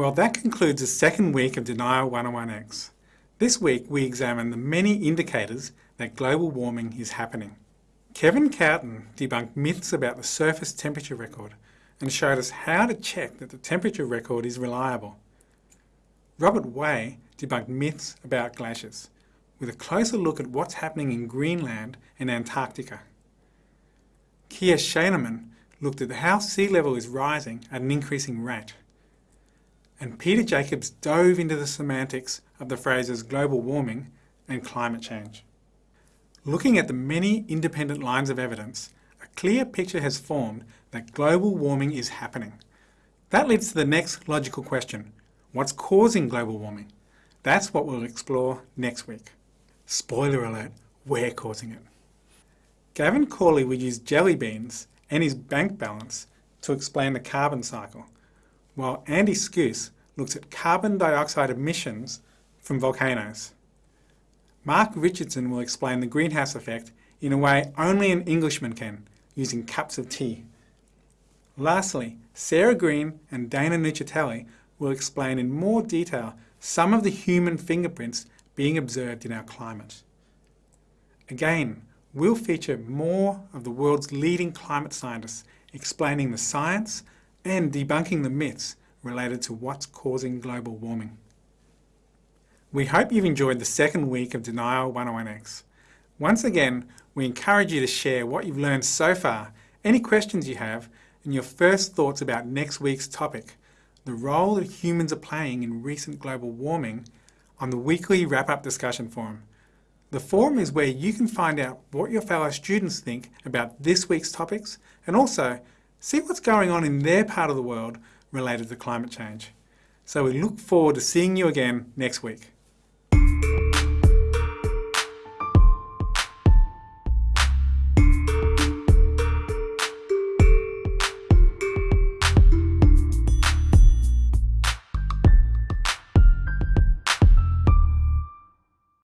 Well, that concludes the second week of Denial 101X. This week we examine the many indicators that global warming is happening. Kevin Cowtan debunked myths about the surface temperature record and showed us how to check that the temperature record is reliable. Robert Way debunked myths about glaciers with a closer look at what's happening in Greenland and Antarctica. Keah Schuenemann looked at how sea level is rising at an increasing rate. And Peter Jacobs dove into the semantics of the phrases global warming and climate change. Looking at the many independent lines of evidence, a clear picture has formed that global warming is happening. That leads to the next logical question. What's causing global warming? That's what we'll explore next week. Spoiler alert, we're causing it. Gavin Cawley will use jelly beans and his bank balance to explain the carbon cycle, while Andy Skuce looks at carbon dioxide emissions from volcanoes. Mark Richardson will explain the greenhouse effect in a way only an Englishman can, using cups of tea. Lastly, Sarah Green and Dana Nuccitelli will explain in more detail some of the human fingerprints being observed in our climate. Again, we'll feature more of the world's leading climate scientists explaining the science and debunking the myths related to what's causing global warming. We hope you've enjoyed the second week of Denial 101X. Once again, we encourage you to share what you've learned so far, any questions you have, and your first thoughts about next week's topic, the role that humans are playing in recent global warming on the weekly wrap-up discussion forum. The forum is where you can find out what your fellow students think about this week's topics and also see what's going on in their part of the world related to climate change. So we look forward to seeing you again next week.